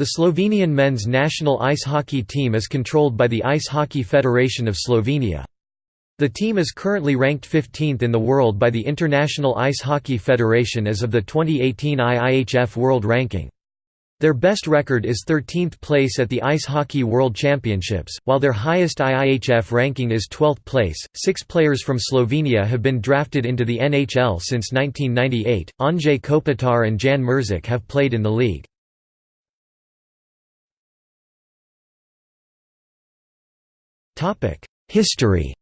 The Slovenian men's national ice hockey team is controlled by the Ice Hockey Federation of Slovenia. The team is currently ranked 15th in the world by the International Ice Hockey Federation as of the 2018 IIHF World Ranking. Their best record is 13th place at the Ice Hockey World Championships, while their highest IIHF ranking is 12th place. Six players from Slovenia have been drafted into the NHL since 1998. Anže Kopitar and Jan Muršak have played in the league. History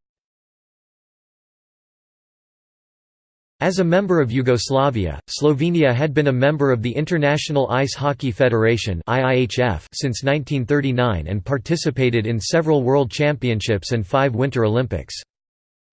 As a member of Yugoslavia, Slovenia had been a member of the International Ice Hockey Federation since 1939 and participated in several World Championships and five Winter Olympics.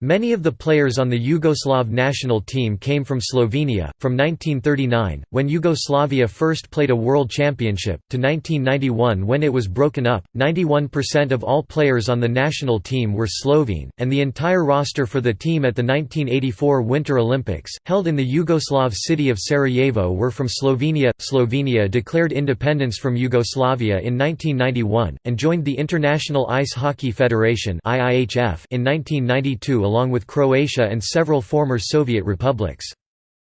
Many of the players on the Yugoslav national team came from Slovenia. From 1939, when Yugoslavia first played a world championship, to 1991 when it was broken up, 91% of all players on the national team were Slovene, and the entire roster for the team at the 1984 Winter Olympics, held in the Yugoslav city of Sarajevo, were from Slovenia. Slovenia declared independence from Yugoslavia in 1991, and joined the International Ice Hockey Federation in 1992 along with Croatia and several former Soviet republics.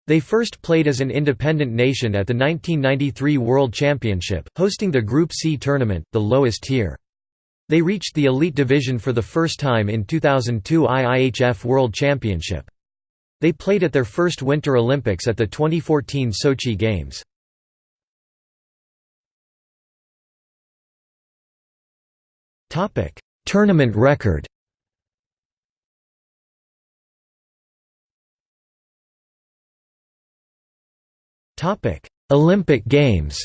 They first played as an independent nation at the 1993 World Championship, hosting the Group C tournament, the lowest tier. They reached the elite division for the first time in 2002 IIHF World Championship. They played at their first Winter Olympics at the 2014 Sochi Games. Tournament record Topic: Olympic Games.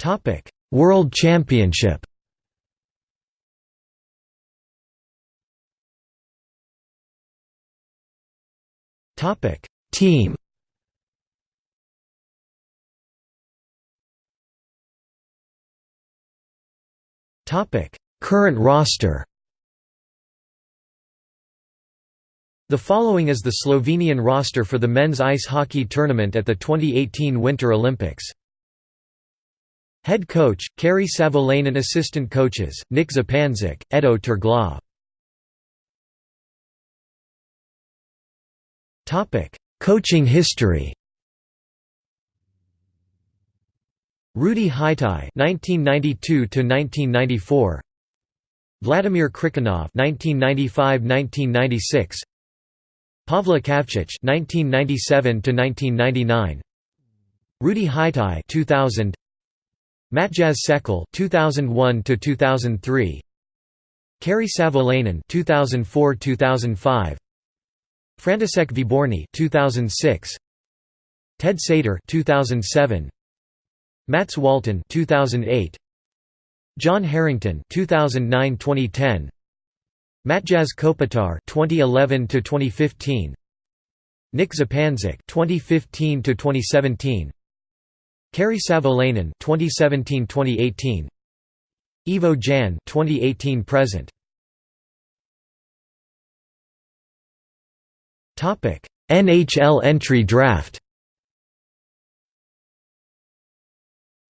Topic: World Championship. Topic: Team. Topic: Current roster. The following is the Slovenian roster for the men's ice hockey tournament at the 2018 Winter Olympics. Head coach, Kari Savolainen Assistant coaches, Nik Zupančič, Edo Terglav Coaching history. Rudi Hiti (1992–1994), Vladimir Krikunov (1995–1996), Pavle Kavčič (1997–1999), Rudi Hiti (2000), Matjaž Sekelj (2001–2003), Kari Savolainen (2004–2005), František Výborný (2006), Ted Sator (2007), Mats Waltin (2008), John Harrington (2009–2010). Matjaž Kopitar 2011 to 2015 Nik Zupančič 2015 to 2017 Kari Savolainen 2017-2018 Ivo Jan 2018 present. Topic NHL entry draft.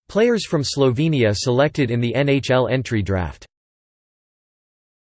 Players from Slovenia selected in the NHL entry draft